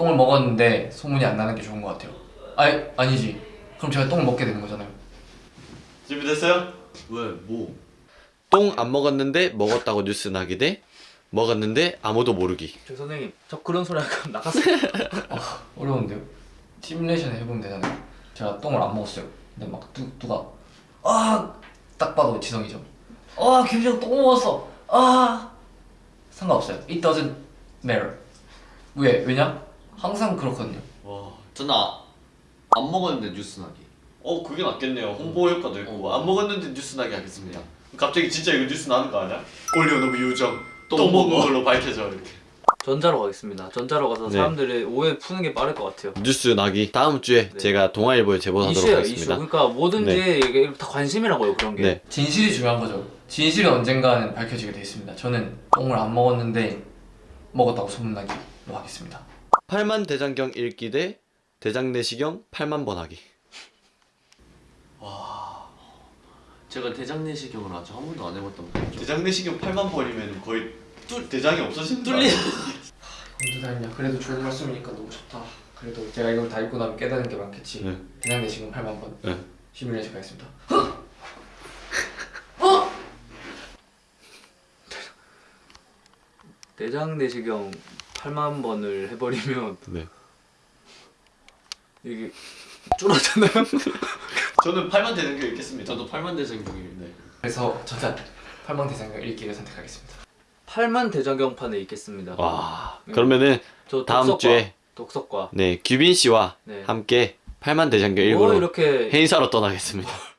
똥을 먹었는데 소문이 안 나는 게 좋은 것 같아요. 아니 아니지. 그럼 제가 똥을 먹게 되는 거잖아요. 준비됐어요? 왜? 뭐? 똥 안 먹었는데 먹었다고 뉴스 나기 대 먹었는데 아무도 모르기 저 선생님 저 그런 소리 할까 나갔어요 어 려운데요? 시뮬레이션 해보면 되잖아요. 제가 똥을 안 먹었어요. 근데 막 누, 누가 아딱 봐도 지성이죠. 아 김지성 똥 먹었어. 아 상관없어요. It doesn't matter. 왜? 왜냐? 항상 그렇거든요. 와, 저는 아, 안 먹었는데 뉴스 나기. 어 그게 낫겠네요 홍보 효과도 있고 안 먹었는데 뉴스 나게 하겠습니다 갑자기 진짜 이거 뉴스 나는 거 아니야? 올려놓은 요정 똥, 똥 먹은 먹어. 걸로 밝혀져 이렇게 전자로 가겠습니다 전자로 가서 네. 사람들의 오해 푸는 게 빠를 것 같아요 뉴스 나기 다음 주에 네. 제가 동아일보에 제보하도록 이슈예요 이슈 하겠습니다 그러니까 뭐든지 네. 이게 다 관심이라고요 그런 게네 진실이 중요한 거죠. 진실이 언젠가는 밝혀지게 돼 있습니다. 저는 똥을 안 먹었는데 먹었다고 소문나기로 하겠습니다. 8만 대장경 읽기 대 대장 내시경 8만 번 하기 제가 대장내시경을 아직 한 번도 안 해봤던 거죠. 대장 내시경 8만 번이면 거의 뚫 대장이 없어지는 뚫리. 언제 다 했냐? 그래도 좋은 말씀이니까 너무 좋다. 그래도 제가 이걸 다 읽고 나면 깨닫는 게 많겠지. 네. 대장 내시경 8만 번. 네. 시뮬레이션 가겠습니다. 대장 내시경 8만 번을 해버리면 네. 이게 줄어잖아요 저는 8만 대장경 읽겠습니다 저도 8만 대장경이 네. 그래서 저는 8만 대장경 읽기를 선택하겠습니다. 8만 대장경판에 있겠습니다 와 그러면은 저 다음 독서과, 주에 독서과 네 규빈 씨와 네. 함께 8만 대장경 뭐 읽으러 이렇게 행사로 떠나겠습니다